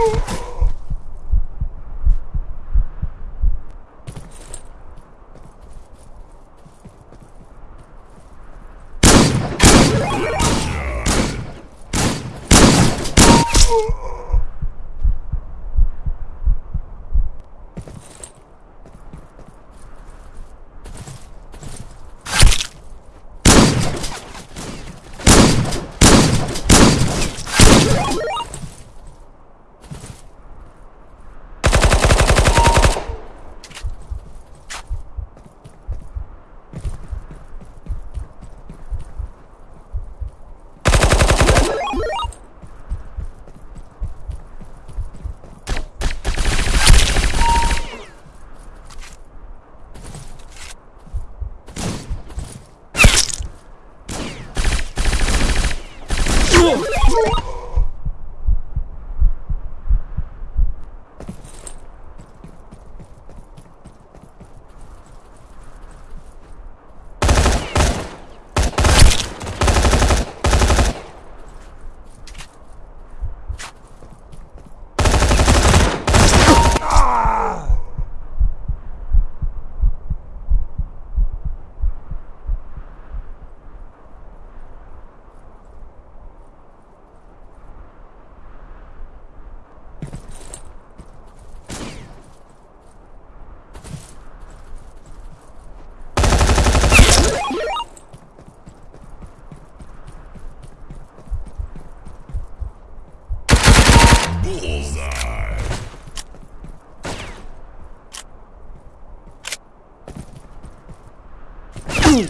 Oh! Oh! Boom! Hum.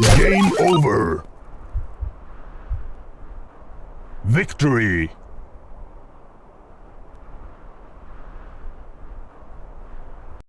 Game over. Victory.